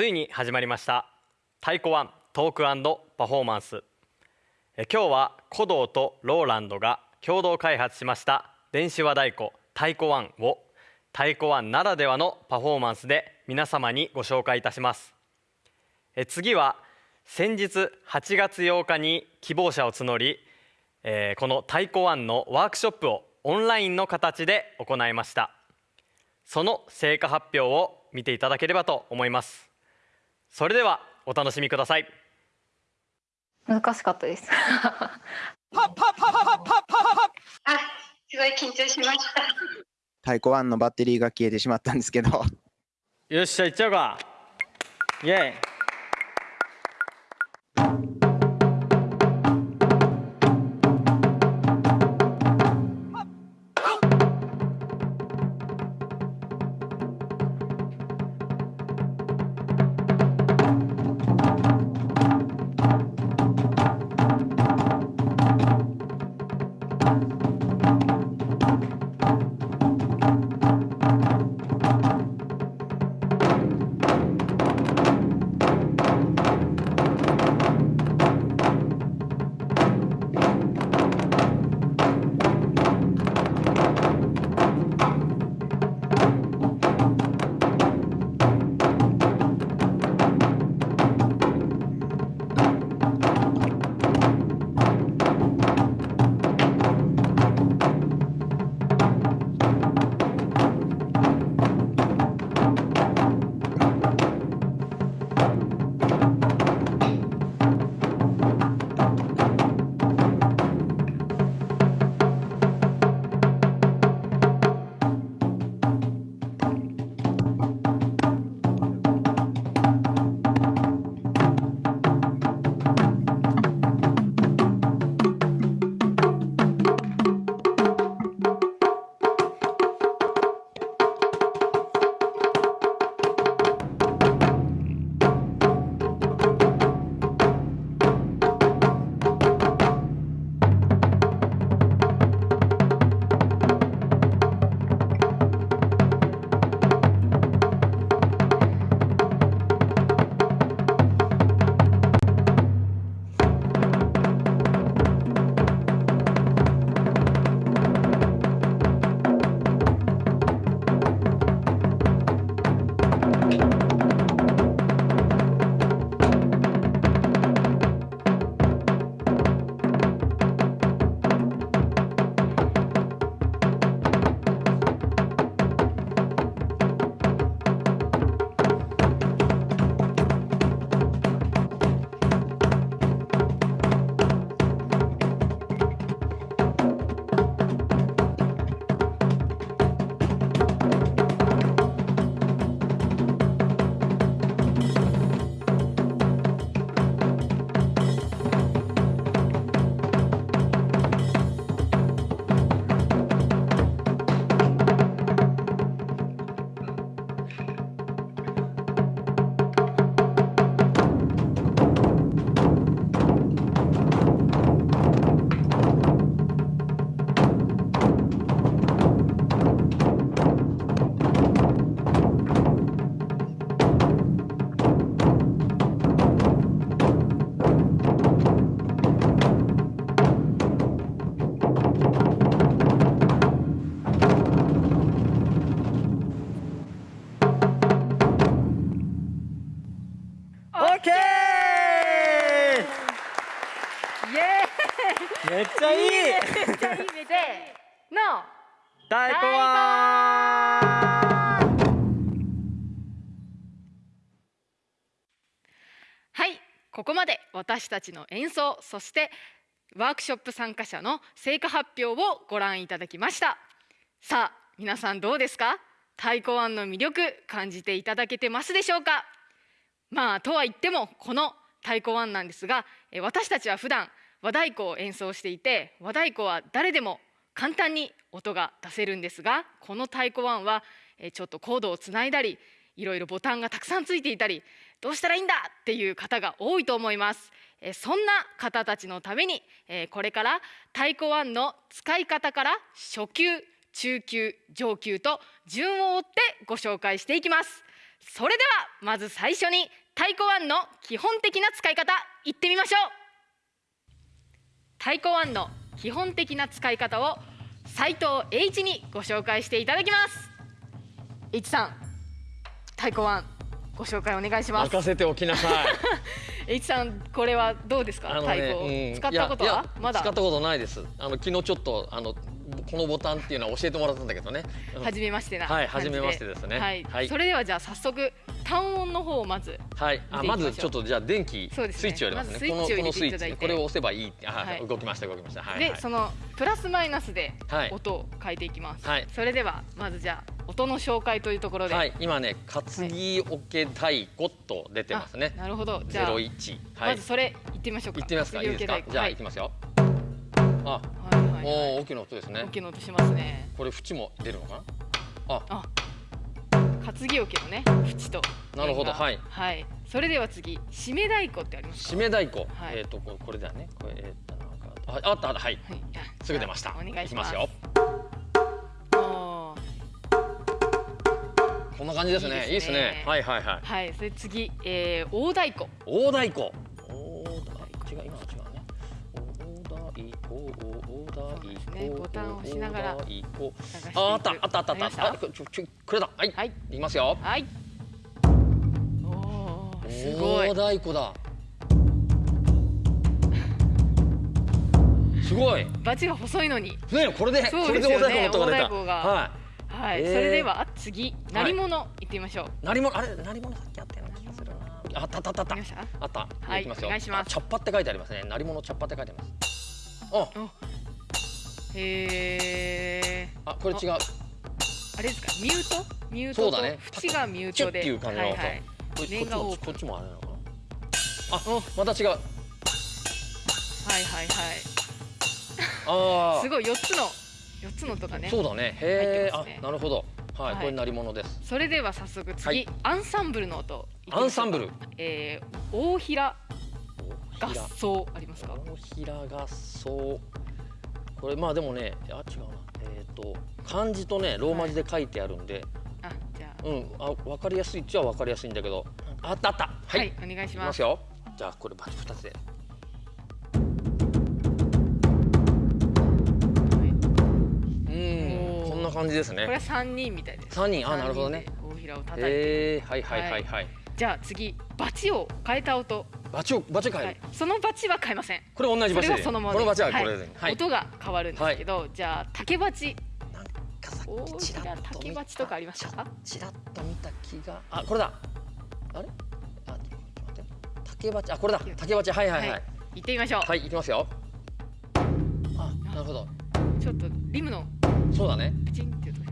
ついに始まりました。太鼓ワントークパフォーマンス。え今日は鼓童とローランドが共同開発しました電子和太鼓太鼓ワンを太鼓ワンならではのパフォーマンスで皆様にご紹介いたします。え次は先日8月8日に希望者を募り、えー、この太鼓ワンのワークショップをオンラインの形で行いました。その成果発表を見ていただければと思います。それではお楽しみください。難しかったです。あすごい緊張しました太鼓ワンのバッテリーが消えてしまったんですけどよっしゃ行っちゃうかイエイの太鼓ははいここまで私たちの演奏そしてワークショップ参加者の成果発表をご覧いただきました。さあ皆さんどうですか？太鼓ワンの魅力感じていただけてますでしょうか？まあとは言ってもこの太鼓ワンなんですが私たちは普段和太鼓を演奏していて和太鼓は誰でも簡単に音が出せるんですがこの太鼓1はちょっとコードをつないだりいろいろボタンがたくさんついていたりどうしたらいいんだ？っていう方が多いと思います。そんな方たちのためにこれから太鼓1の使い方から初級中級上級と順を追ってご紹介していきます。それではまず最初に太鼓ワンの基本的な使い方いってみましょう。太鼓ワンの基本的な使い方を斉藤 H にご紹介していただきます。H さん太鼓ワンご紹介お願いします。任せておきなさい。H さんこれはどうですか、あの太鼓、ねうん使ったことはまだ？使ったことないです。あの昨日ちょっとあのこのボタンっていうのは教えてもらったんだけどね。うん初めましてな。はい初めましてですね。はい、はい。それではじゃあ早速単音の方をまずはい、あまずちょっとじゃあ電気スイッチをやりますね。このスイッチこれを押せばいいあ、はい。動きました動きました。はい。で、はいそのプラスマイナスではい。音を変えていきます、はい。それではまずじゃあ音の紹介というところで、はい。今ね担ぎおけ太鼓と出てますね。あ。なるほど。じゼゃあ、ロ一。はい。まずそれ行ってみましょうか。行ってみますか？いいですか？じゃあはい。行きますよ。あ、はいはいはい。おお大きな音ですね。大。きな音しますね。これ縁も出るのかな？あ、あ担ぎ桶のね縁となるほどはいはいそれでは次締め太鼓ってありますか？締め太鼓、はいえっ、とこれだよね。これえっ、となんかああったあったはい。はいあすぐ出ました。お願いしますきますよ。こんな感じですね。いいですねね。はいはいはい。はいそれ次、えー、大太鼓大太鼓。ね鼓。ボタンを押しながらああったあったあったあった。ありました？あこちょちょこれだ。はい。はいいきますよ。はいおーすごい大太鼓だ。すごい。ねバチが細いのにこれでこれで太鼓の音がははい、えーそれでは次鳴り物行ってみましょう、い。鳴り物あれ鳴り物さっきあったような気がするな。あったあったあったあった。はいきますよ。お願いしますあ茶っ葉って書いてありますね。鳴り物茶っ葉って書いてます。あへえあこれ違う。あれですか？ミュート？ミュートと縁がミュートで。チュッっていう感じの音はいはい。こっちもこっちもあれなのかな。あお。また違う。はいはいはい。ああ すごい四つの四つの音がね。そうだね。へえ、ね。あなるほど。はい、はい。これ鳴り物です。それでは早速次、はい。アンサンブルの音アンサンブル？えー、大平。合奏ありますか？大平合奏これまあでもねあ違うな。えっ、と漢字とねローマ字で書いてあるんで、あじゃあ。うんあ分かりやすいっちゃ分かりやすいんだけど。あったあった。はい、はい、お願いします。じゃあこれバチ2つで。うんおー。こんな感じですこれねは三人みたいです。三人。あなるほどね。大平を叩いて、へえはいはいはい。はい。じゃあ次バチを変えた音、バチをバチ変える、はい、そのバチは変えません。これ同じそバチ。でれはそのままこのバチははいこれで、はい。音が変わるんですけど、じゃあ竹バチ。なんかさ大っきちら平っと見た竹バチとかありましたか？ちらっと見た気が。あこれだ。あれ？あ待って。竹鉢あこれだ。竹鉢はいはいはい。はい、行ってみましょう、い、きますよ。あなるほど。ちょっとリムの。そうだね。プチンっていう音が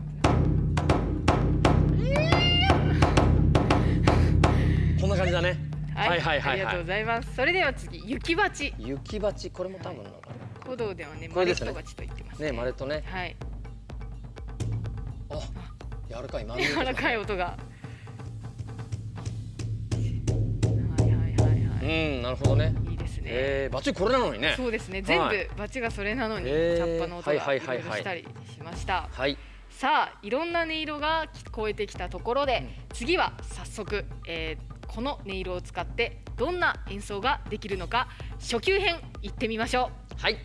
こんな感じだねはい、はいはいありがとうございます。それでは次雪バチ雪鉢これも多分なんか古道ではねマレットバチと言ってますね。マレットね。はい。あ柔らかい。丸柔らかい音が。はいはいはいはい。うんなるほどね。いいですね、えー、バチこれなのにね。そうですね。全部はい。バチがそれなのに、へーチャッパの音がしたりしました、はいさあいろんな音色が聞こえてきたところで、次は早速、えーこの音色を使ってどんな演奏ができるのか初級編いってみましょう。はい。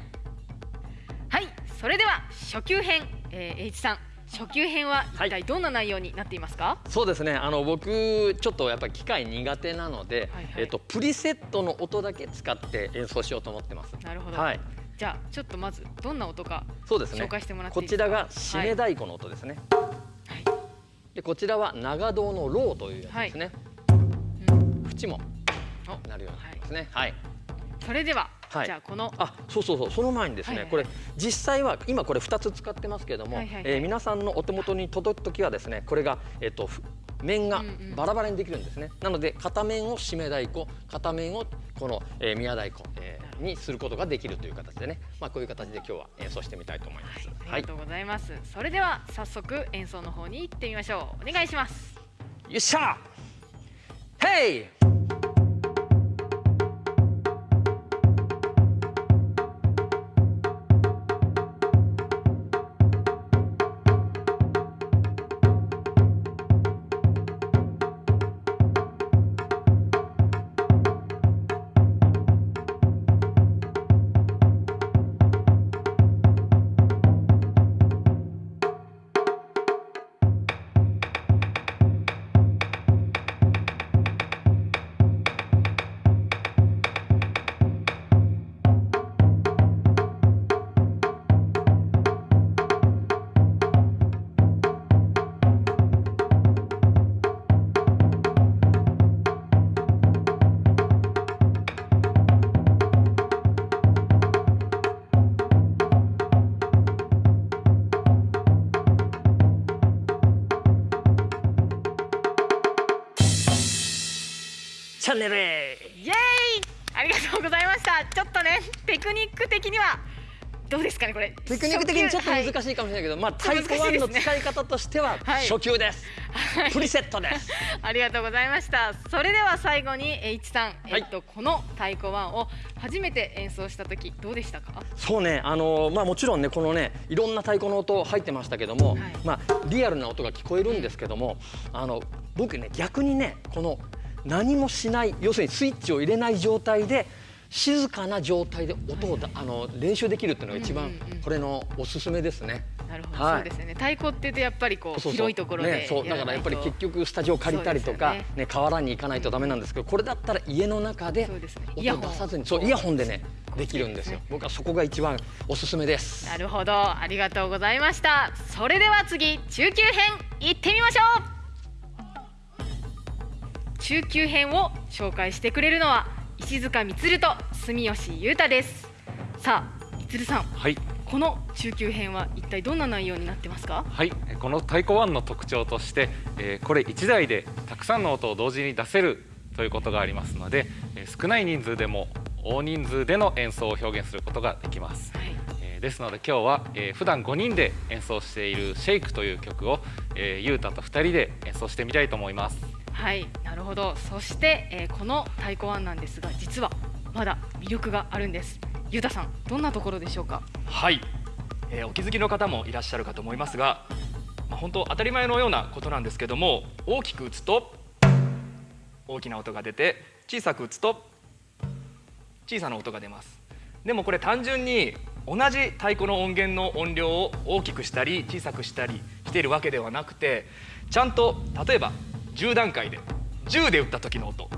はいそれでは初級編、えー、H さん初級編ははい。一体どんな内容になっていますか、そうですね。あの僕ちょっとやっぱり機械苦手なので、はいはい。えっとプリセットの音だけ使って演奏しようと思ってます。なるほど、はい。じゃあちょっとまずどんな音かそうですね。紹介してもらっていいですか？こちらが締め太鼓の音ですね、はい。でこちらは長胴のローというやつですね、うん縁もおなるようになってますね。はい、それでは、はい。じゃあこのあそうそうそう。その前にですね、はいはいこれ実際は今これ2つ使ってますけれども、はいはいはい。えー皆さんのお手元に届く時はですねこれが、えっとふ面がうんうん。バラバラにできるんですね、なので片面を締め太鼓片面をこの、えー宮太鼓、えーにすることができるという形でね、まあ、こういう形で今日は演奏してみたいと思います。ありがとうございます、それでは早速演奏の方に行ってみましょう。お願いします。よっしゃ Hey! ャンネルへ。イエーイ。ありがとうございました。ちょっとねテクニック的にはどうですかねこれ。テクニック的にちょっと難い、しいかもしれないけど、まあちょっ太鼓ワンと難しいですね。の使い方としてははい。初級です、プリセットです。ありがとうございました。それでは最後に H さん、はい。えっとこの太鼓ワンを初めて演奏した時どうでしたか？そうね。あのまあもちろんねこのねいろんな太鼓の音入ってましたけども、はい。まあリアルな音が聞こえるんですけどもあの僕ね逆にねこの何もしない要するにスイッチを入れない状態で静かな状態で音をだ、あの練習できるっていうのが一番これのおすすめですね。なるほど、はい。そうですよね。太鼓ってやっぱりこう広いところでね、そう。だからやっぱり結局スタジオ借りたりとか、そうですよね。河原に行かないとダメなんですけどこれだったら家の中で音出さずにそうイヤホンでねできるんですよ。僕はそこが一番おすすめです。なるほど。ありがとうございました。それでは次中級編行ってみましょう中級編を紹介してくれるのは石塚充と住吉裕太です。さあ充さんはい、この中級編は一体どんな内容になってますか？はい、えこの太鼓ワンの特徴として、えーこれ1台でたくさんの音を同時に出せるということがありますので、えー少ない人数でも大人数での演奏を表現することができます。はい。えーですので今日は、えー普段5人で演奏している「シェイクという曲を、えー、ゆうたと2人で演奏してみたいと思います。はいなるほど。そして、えーこの太鼓ワンなんですが実はまだ魅力があるんです。裕太さんどんなところでしょうか？はい、えーお気づきの方もいらっしゃるかと思いますが、まあ、本当当たり前のようなことなんですけども大きく打つと大きな音が出て小さく打つと小さな音が出ます。でもこれ単純に同じ太鼓の音源の音量を大きくしたり小さくしたりしているわけではなくてちゃんと例えば10段階で10で打った時の音。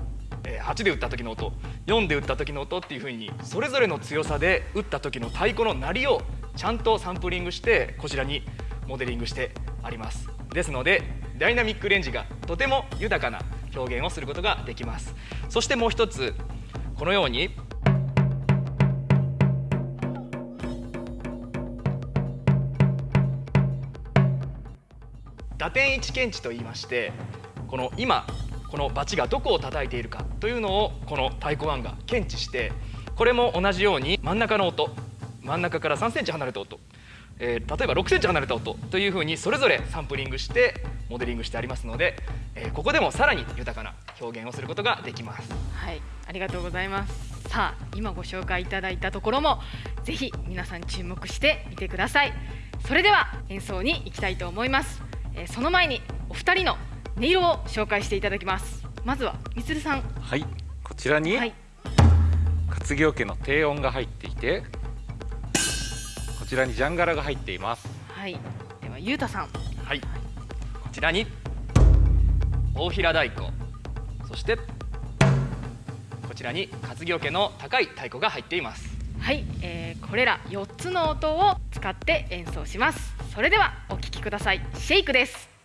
8で打った時の音。4で打った時の音。っていう風にそれぞれの強さで打った時の太鼓の鳴りをちゃんとサンプリングしてこちらにモデリングしてあります。ですのでダイナミックレンジがとても豊かな表現をすることができます。そしてもう一つこのように打点位置検知といいましてこの今このバチがどこを叩いているかというのをこの太鼓ワンが検知してこれも同じように真ん中の音真ん中から3センチ離れた音、えー例えば6センチ離れた音というふうにそれぞれサンプリングしてモデリングしてありますので、えーここでもさらに豊かな表現をすることができます。はい、ありがとうございます。さあ、今ご紹介いただいたところもぜひ皆さん注目してみてください。それでは演奏に行きたいと思います。えーその前にお二人の音色を紹介していただきます。まずはみつるさん。はい、こちらにはい、活行家の低音が入っていてこちらにジャンガラが入っています。はい、ではゆうたさん。はい、こちらに大平太鼓そしてこちらに活行家の高い太鼓が入っています。はい、えーこれら4つの音を使って演奏します。それではお聴きください。シェイクです。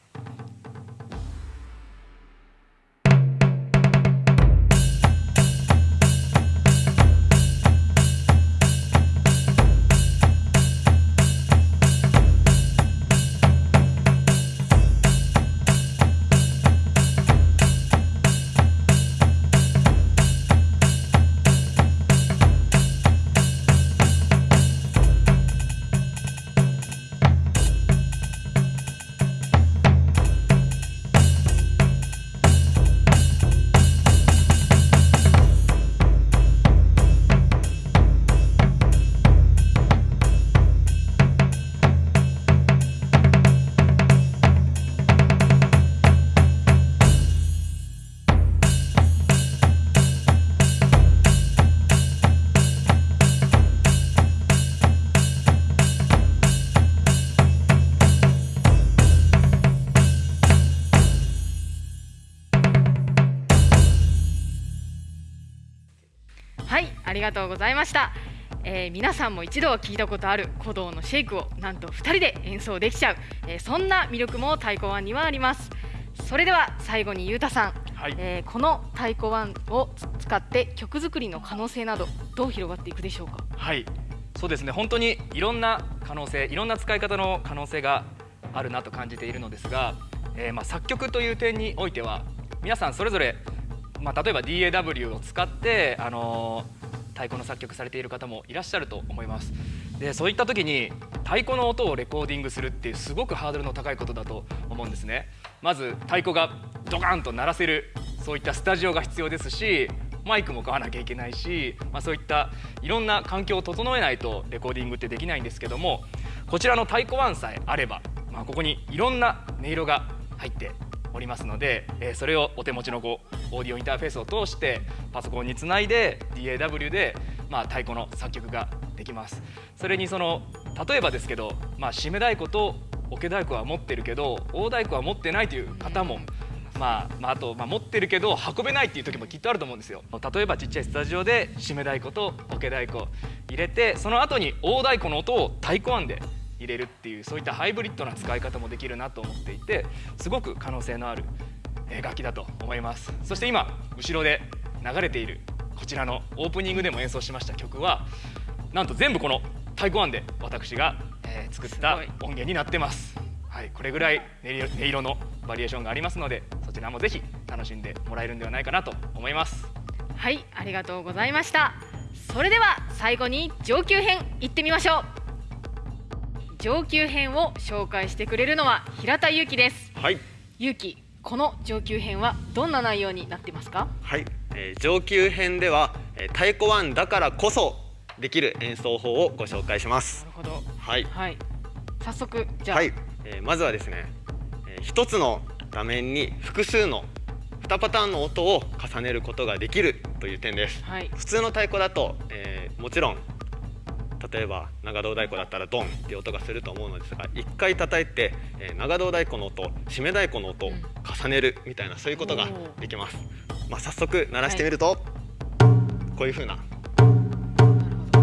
がとうございました。えー皆さんも一度は聞いたことある鼓動のシェイクをなんと2人で演奏できちゃう、えーそんな魅力も太鼓ワンにはあります。それでは最後にゆうたさん、はい。えーこの太鼓ワンを使って曲作りの可能性などどう広がっていくでしょうか？はい、そうですね。本当にいろんな可能性いろんな使い方の可能性があるなと感じているのですが、えーまあ、作曲という点においては皆さんそれぞれまあ、例えば DAW を使って、あの太鼓の作曲されている方もいらっしゃると思います。でそういった時に太鼓の音をレコーディングするっていうすごくハードルの高いことだと思うんですね。まず太鼓がドカンと鳴らせるそういったスタジオが必要ですしマイクも買わなきゃいけないし、まあ、そういったいろんな環境を整えないとレコーディングってできないんですけどもこちらの太鼓ワンさえあれば、まあ、ここにいろんな音色が入っておりますので、えそれをお手持ちのこうオーディオインターフェースを通してパソコンにつないで DAW で、まあ、太鼓の作曲ができます。それにその例えばですけど、まあ、締め太鼓とオケ太鼓は持ってるけど大太鼓は持ってないという方もまあ、まあ、あと、まあ、持ってるけど運べないっていう時もきっとあると思うんですよ。例えばちっちゃいスタジオで締め太鼓とオケ太鼓入れてその後に大太鼓の音を太鼓案で入れるっていうそういったハイブリッドな使い方もできるなと思っていてすごく可能性のあるえー楽器だと思います。そして今後ろで流れているこちらのオープニングでも演奏しました曲はなんと全部この太鼓案で私が、えー作ったす音源になってます。はい、これぐらい音色音色のバリエーションがありますのでそちらもぜひ楽しんでもらえるんではないかなと思います。はいありがとうございました。それでは最後に上級編いってみましょう上級編を紹介してくれるのは平田祐希です。はい。祐希この上級編はどんな内容になってますか？はい、えー上級編では、えー太鼓ワンだからこそできる演奏法をご紹介します。なるほど。はい。はい。早速じゃあ、はい、えーまずはですね、えー一つの画面に複数の2パターンの音を重ねることができるという点です。はい。普通の太鼓だと、えーもちろん例えば長胴太鼓だったらドンっていう音がすると思うのですが1回叩いて、えー長胴太鼓の音締め太鼓の音を重ねるみたいなそういうことができます、まあ、早速鳴らしてみると、こういう風な。なるほ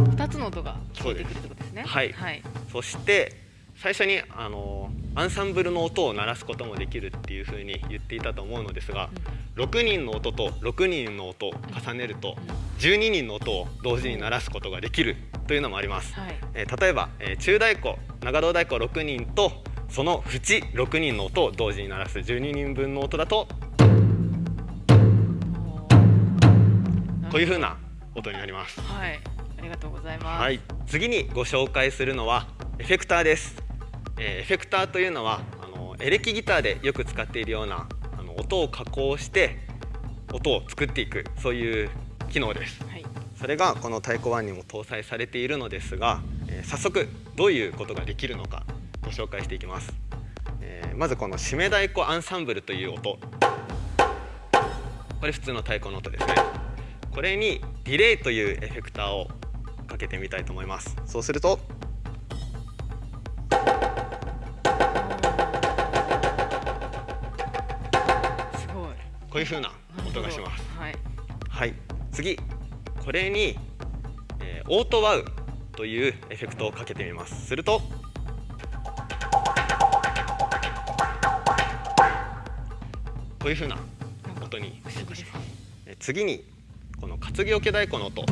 ど二つの音が聞こえてくるってことですね。はい。はい。そして最初にあのアンサンブルの音を鳴らすこともできるっていう風に言っていたと思うのですが、6人の音と6人の音を重ねると12人の音を同時に鳴らすことができるというのもあります、はい。えー例えば、えー中太鼓長胴太鼓6人とその縁6人の音を同時に鳴らす12人分の音だとこういう風な音になります。はい。ありがとうございます。はい、次にご紹介するのはエフェクターです、えーエフェクターというのはあのエレキギターでよく使っているような音を加工して音を作っていくそういう機能です。はい。それがこの太鼓1にも搭載されているのですが、えー早速どういうことができるのかご紹介していきます、えーまずこの締め太鼓アンサンブルという音。これ普通の太鼓の音ですね。これにディレイというエフェクターをかけてみたいと思います。そうするとういう風な音がします。はい。はい。次。これに、えーオートワウというエフェクトをかけてみます。するとこういう風な音に不思議ですえー次にこの担ぎ桶太鼓の音。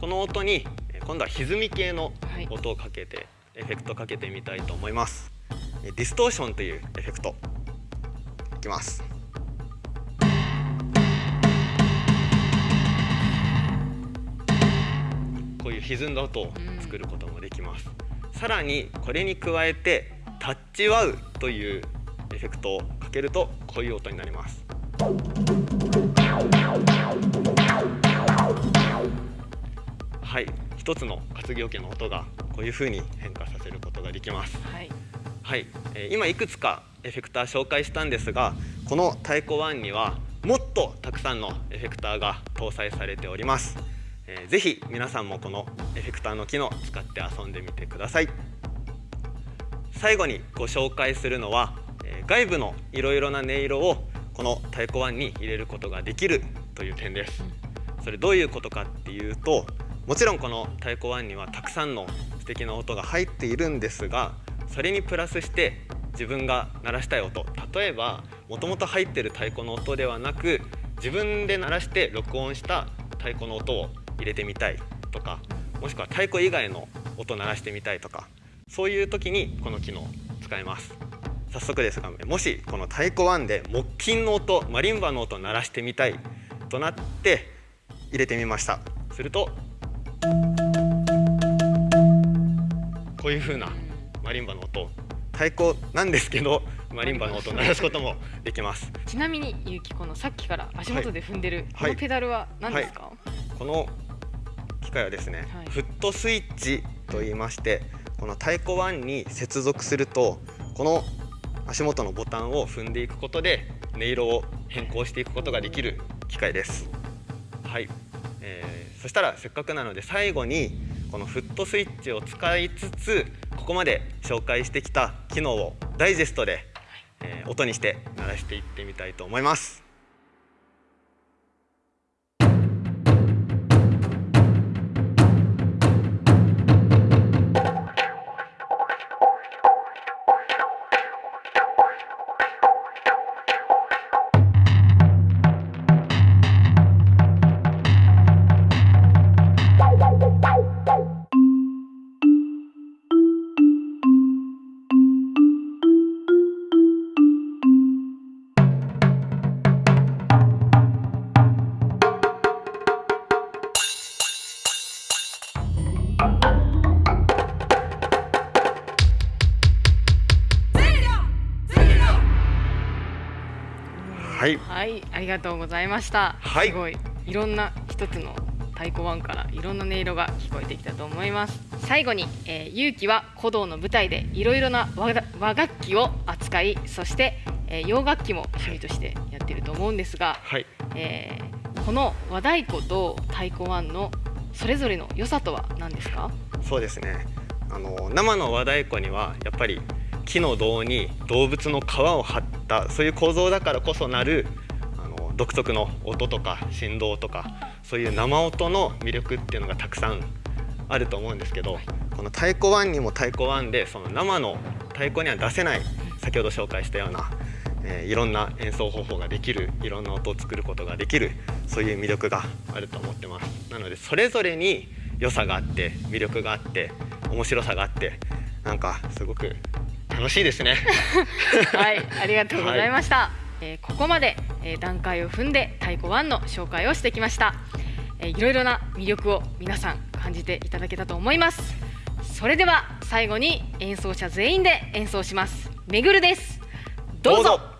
この音にえー今度は歪み系のはい音をかけて、エフェクトかけてみたいと思います。えーディストーションというエフェクトいきます。こういう歪んだ音を作ることもできます、さらにこれに加えてタッチワウというエフェクトをかけるとこういう音になります。はい。一つの担ぎ桶の音がこういう風に変化させることができます。はいはい、えー今いくつかエフェクター紹介したんですがこの太鼓1にはもっとたくさんのエフェクターが搭載されております、えーぜひ皆さんもこのエフェクターの機能使って遊んでみてください。最後にご紹介するのは、えー外部のいろいろな音色をこの太鼓1に入れることができるという点です。それどういうことかっていうともちろんこの太鼓1にはたくさんの素敵な音が入っているんですがそれにプラスして自分が鳴らしたい音。例えばもともと入ってる太鼓の音ではなく自分で鳴らして録音した太鼓の音を入れてみたいとかもしくは太鼓以外の音鳴らしてみたいとかそういう時にこの機能を使います。早速ですがもしこの太鼓1で木琴の音マリンバの音鳴らしてみたいとなって入れてみました。するとこういう風なマリンバの音。太鼓なんですけどマリンバの音を鳴らすこともできます。ちなみにゆうきこのさっきから足元で踏んでるこはい。のペダルは何ですか、この機械はですね、はい。フットスイッチと言いましてこの太鼓1に接続するとこの足元のボタンを踏んでいくことで音色を変更していくことができる機械です。はい、えーそしたらせっかくなので最後にこのフットスイッチを使いつつここまで紹介してきた機能をダイジェストで、え音にして鳴らしていってみたいと思います。がとうございました。はいすごいいろんな一つの太鼓ワンからいろんな音色が聞こえてきたと思います。最後に、えー、勇気は古道の舞台でいろいろな和楽器を扱い、そして、えー洋楽器も趣味としてやってると思うんですが、はい、えーこの和太鼓と太鼓ワンのそれぞれの良さとは何ですか？そうですねあの生の和太鼓にはやっぱり木の胴に動物の皮を張ったそういう構造だからこそなる独特の音とか振動とかそういう生音の魅力っていうのがたくさんあると思うんですけどこの太鼓1にも太鼓1でその生の太鼓には出せない先ほど紹介したような、えーいろんな演奏方法ができるいろんな音を作ることができるそういう魅力があると思ってます。なのでそれぞれに良さがあって魅力があって面白さがあってなんかすごく楽しいですね。はい、ありがとうございました。えーここまで、えー段階を踏んで太鼓ワンの紹介をしてきました。えーいろいろな魅力を皆さん感じていただけたと思います。それでは最後に演奏者全員で演奏します。めぐるです。どうぞどうぞ